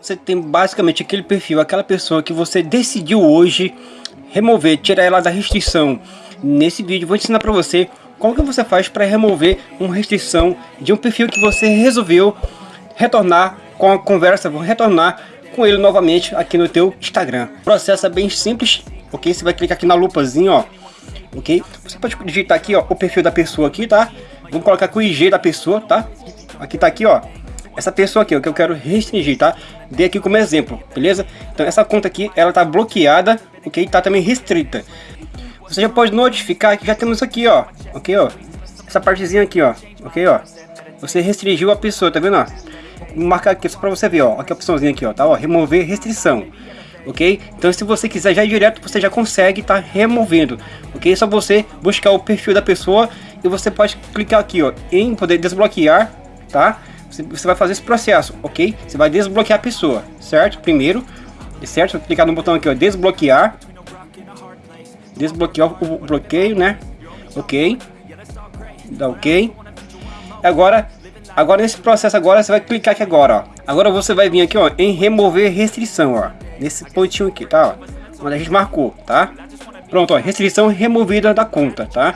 Você tem basicamente aquele perfil, aquela pessoa que você decidiu hoje remover, tirar ela da restrição. Nesse vídeo vou ensinar para você como que você faz para remover uma restrição de um perfil que você resolveu retornar com a conversa, vou retornar com ele novamente aqui no teu Instagram. O processo é bem simples, ok? Você vai clicar aqui na lupazinha, ó, ok? Você pode digitar aqui, ó, o perfil da pessoa aqui, tá? Vamos colocar com o IG da pessoa, tá? Aqui tá aqui, ó, essa pessoa aqui, o que eu quero restringir, tá? Dei aqui como exemplo, beleza? Então essa conta aqui, ela tá bloqueada, ok? Tá também restrita. Você já pode notificar que já temos aqui, ó, ok, ó? Essa partezinha aqui, ó, ok, ó? Você restringiu a pessoa, tá vendo, ó? Vou marcar aqui só pra você ver, ó, aqui a opçãozinha aqui, ó, tá, ó, remover restrição. Ok? Então se você quiser já direto, você já consegue estar tá removendo, ok? É só você buscar o perfil da pessoa e você pode clicar aqui, ó, em poder desbloquear, tá? Você vai fazer esse processo, ok? Você vai desbloquear a pessoa, certo? Primeiro, certo? Vou clicar no botão aqui, ó, desbloquear. Desbloquear o bloqueio, né? Ok. Dá ok. Agora, agora nesse processo agora, você vai clicar aqui agora, ó. Agora você vai vir aqui, ó, em remover restrição, ó. Nesse pontinho aqui, tá? Ó, onde a gente marcou, tá? Pronto, ó, restrição removida da conta, tá?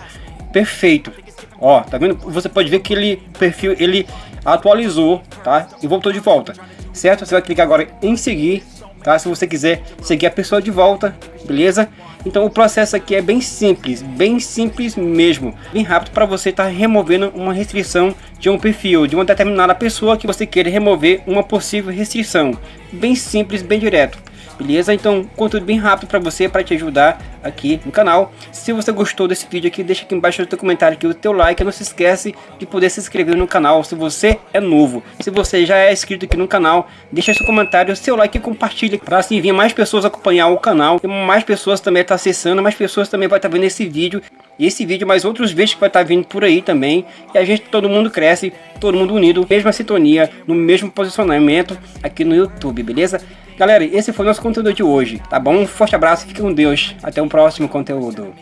Perfeito. Ó, tá vendo? Você pode ver que ele perfil ele atualizou, tá? E voltou de volta, certo? Você vai clicar agora em seguir, tá? Se você quiser seguir a pessoa de volta, beleza? Então o processo aqui é bem simples, bem simples mesmo, bem rápido para você estar tá removendo uma restrição de um perfil, de uma determinada pessoa que você queira remover uma possível restrição. Bem simples, bem direto beleza? Então, conteúdo bem rápido para você, para te ajudar aqui no canal. Se você gostou desse vídeo aqui, deixa aqui embaixo no teu comentário aqui o teu like. Não se esquece de poder se inscrever no canal se você é novo. Se você já é inscrito aqui no canal, deixa seu comentário, seu like e compartilha para assim vir mais pessoas acompanhar o canal. E mais pessoas também estar tá acessando, mais pessoas também vai estar tá vendo esse vídeo. E esse vídeo, mais outros vídeos que vai estar tá vindo por aí também. E a gente, todo mundo cresce, todo mundo unido, mesma sintonia, no mesmo posicionamento aqui no YouTube, beleza? Galera, esse foi o nosso conteúdo de hoje, tá bom? Um forte abraço, fique com Deus. Até um próximo conteúdo.